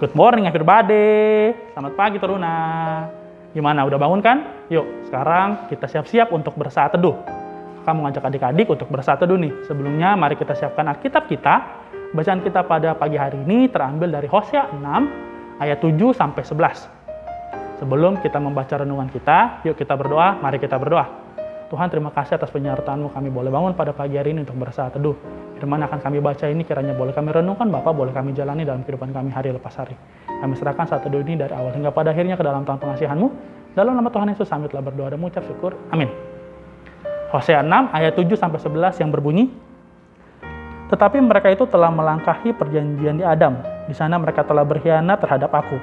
Good morning everybody. Selamat pagi Teruna. Gimana, udah bangun kan? Yuk, sekarang kita siap-siap untuk bersaat teduh. Kakak mengajak adik-adik untuk bersaat teduh nih. Sebelumnya, mari kita siapkan Alkitab kita. Bacaan kita pada pagi hari ini terambil dari Hosea 6 ayat 7 sampai 11. Sebelum kita membaca renungan kita, yuk kita berdoa, mari kita berdoa. Tuhan terima kasih atas penyertaan-Mu kami boleh bangun pada pagi hari ini untuk bersaat teduh. Firman akan kami baca ini kiranya boleh kami renungkan Bapak, boleh kami jalani dalam kehidupan kami hari lepas hari. Kami serahkan saat teduh ini dari awal hingga pada akhirnya ke dalam tangan pengasihan-Mu. Dalam nama Tuhan Yesus kami telah berdoa dan mengucap syukur. Amin. Hosea 6 ayat 7 sampai 11 yang berbunyi, tetapi mereka itu telah melangkahi perjanjian di Adam. Di sana mereka telah berkhianat terhadap aku.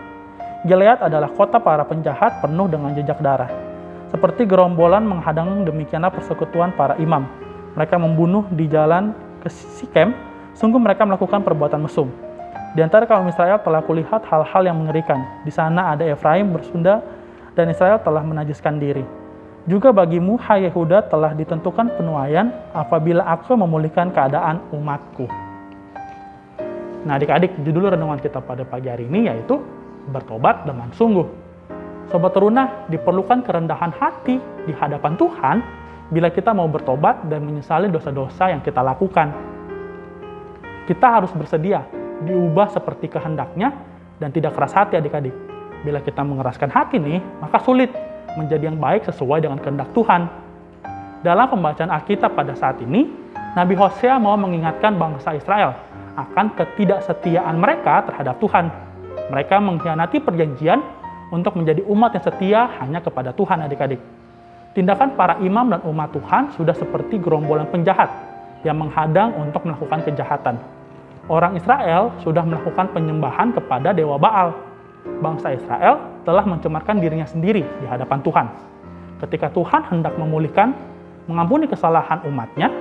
Gilead adalah kota para penjahat penuh dengan jejak darah. Seperti gerombolan menghadang demikianlah persekutuan para imam. Mereka membunuh di jalan ke Sikem, sungguh mereka melakukan perbuatan mesum. Di antara kaum Israel telah kulihat hal-hal yang mengerikan. Di sana ada Efraim bersunda dan Israel telah menajiskan diri. Juga bagimu, hai Yehuda, telah ditentukan penuaian apabila aku memulihkan keadaan umatku. Nah adik-adik, judul renungan kita pada pagi hari ini yaitu bertobat dengan sungguh. Sobat Teruna, diperlukan kerendahan hati di hadapan Tuhan bila kita mau bertobat dan menyesali dosa-dosa yang kita lakukan. Kita harus bersedia diubah seperti kehendaknya dan tidak keras hati adik-adik. Bila kita mengeraskan hati nih, maka sulit menjadi yang baik sesuai dengan kehendak Tuhan. Dalam pembacaan Alkitab pada saat ini, Nabi Hosea mau mengingatkan bangsa Israel akan ketidaksetiaan mereka terhadap Tuhan. Mereka mengkhianati perjanjian untuk menjadi umat yang setia hanya kepada Tuhan adik-adik. Tindakan para imam dan umat Tuhan sudah seperti gerombolan penjahat yang menghadang untuk melakukan kejahatan. Orang Israel sudah melakukan penyembahan kepada dewa Baal. Bangsa Israel telah mencemarkan dirinya sendiri di hadapan Tuhan. Ketika Tuhan hendak memulihkan, mengampuni kesalahan umatnya,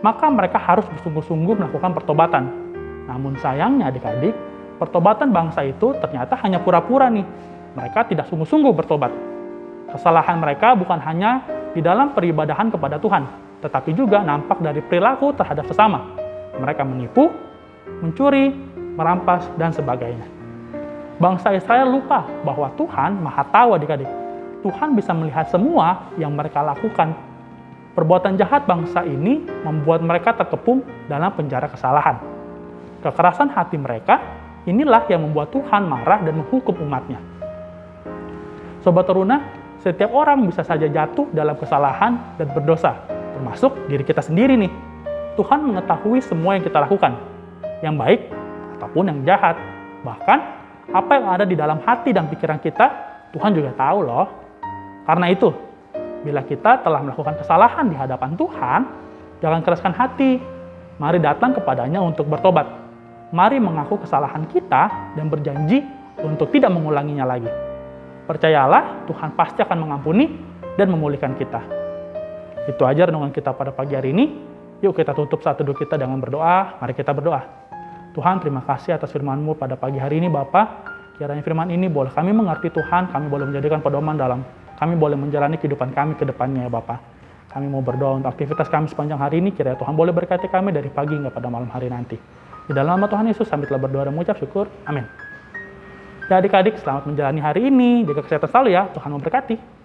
maka mereka harus bersungguh-sungguh melakukan pertobatan. Namun sayangnya adik-adik, pertobatan bangsa itu ternyata hanya pura-pura nih. Mereka tidak sungguh-sungguh bertobat. Kesalahan mereka bukan hanya di dalam peribadahan kepada Tuhan, tetapi juga nampak dari perilaku terhadap sesama. Mereka menipu, mencuri, merampas, dan sebagainya. Bangsa Israel lupa bahwa Tuhan maha tahu adik-adik. Tuhan bisa melihat semua yang mereka lakukan. Perbuatan jahat bangsa ini membuat mereka terkepung dalam penjara kesalahan. Kekerasan hati mereka inilah yang membuat Tuhan marah dan menghukum umatnya. Sobat Teruna, setiap orang bisa saja jatuh dalam kesalahan dan berdosa, termasuk diri kita sendiri nih. Tuhan mengetahui semua yang kita lakukan, yang baik ataupun yang jahat. Bahkan apa yang ada di dalam hati dan pikiran kita, Tuhan juga tahu loh. Karena itu, bila kita telah melakukan kesalahan di hadapan Tuhan, jangan keraskan hati. Mari datang kepadanya untuk bertobat. Mari mengaku kesalahan kita dan berjanji untuk tidak mengulanginya lagi. Percayalah, Tuhan pasti akan mengampuni dan memulihkan kita. Itu aja renungan kita pada pagi hari ini. Yuk kita tutup saat teduh kita dengan berdoa. Mari kita berdoa. Tuhan, terima kasih atas firman-Mu pada pagi hari ini, Bapak. Kiranya firman ini boleh kami mengerti Tuhan, kami boleh menjadikan pedoman dalam kami boleh menjalani kehidupan kami ke depannya ya Bapak. Kami mau berdoa untuk aktivitas kami sepanjang hari ini, kiranya Tuhan boleh berkati kami dari pagi hingga pada malam hari nanti. Di dalam nama Tuhan Yesus, kami telah berdoa dan mengucap syukur. Amin. Ya adik-adik, selamat menjalani hari ini. Jaga kesehatan selalu ya. Tuhan memberkati.